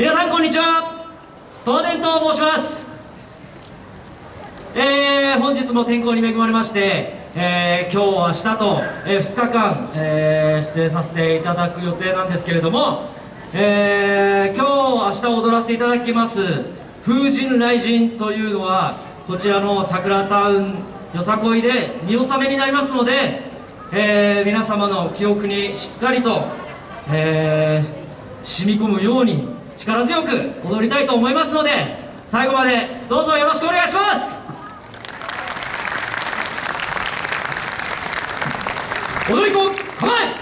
皆さんこんにちは。東電と申します。えー、本日も天候に恵まれまして、えー、今日明日と、えー、2日間、えー、出演させていただく予定なんですけれども、えー、今日明日踊らせていただきます「風神雷神」というのはこちらの桜タウンよさこいで見納めになりますので、えー、皆様の記憶にしっかりと、えー、染み込むように力強く踊りたいと思いますので最後までどうぞよろしくお願いします。踊り子構え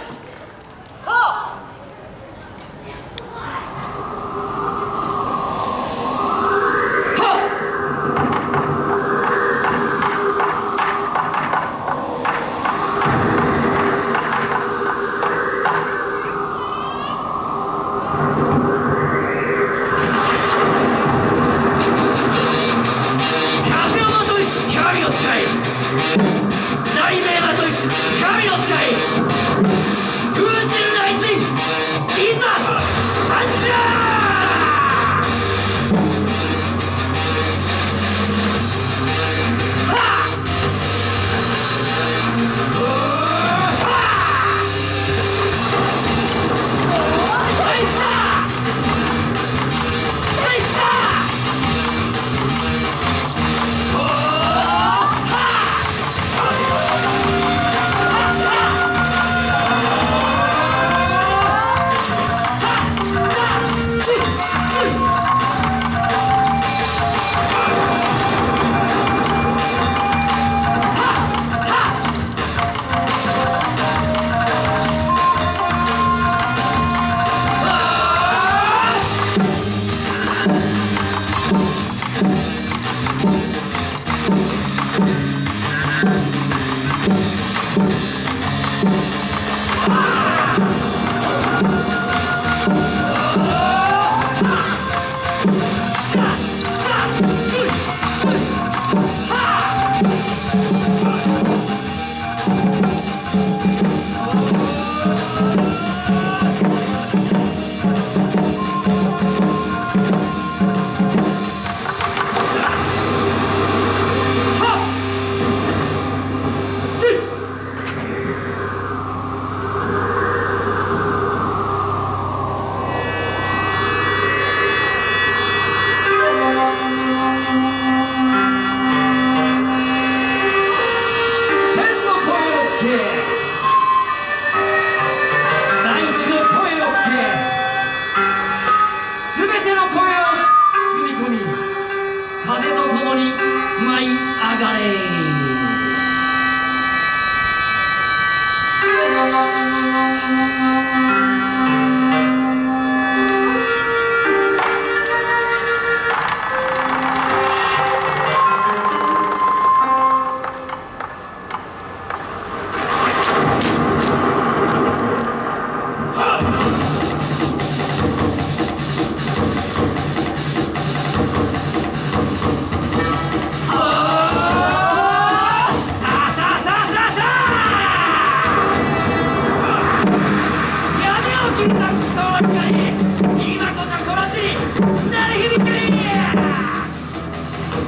声を聞け。大地の声を聞け。すべての声を包み込み風と共に舞い上がれ。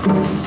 最後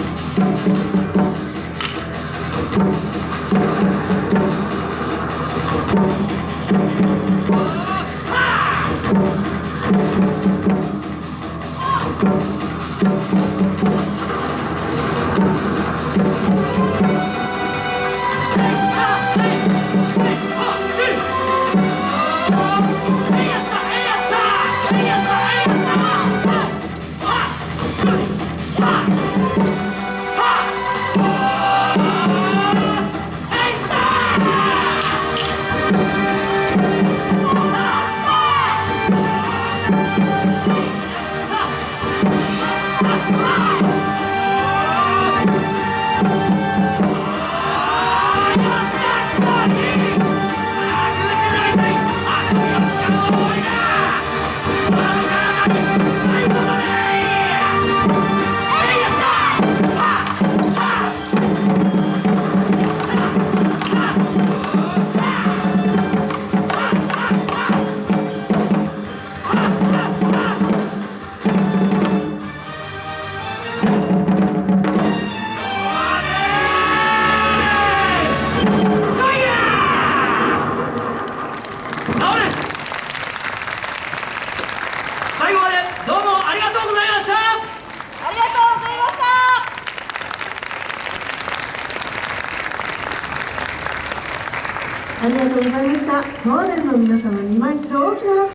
ありがとうございました。東電の皆様に今一度大きな拍手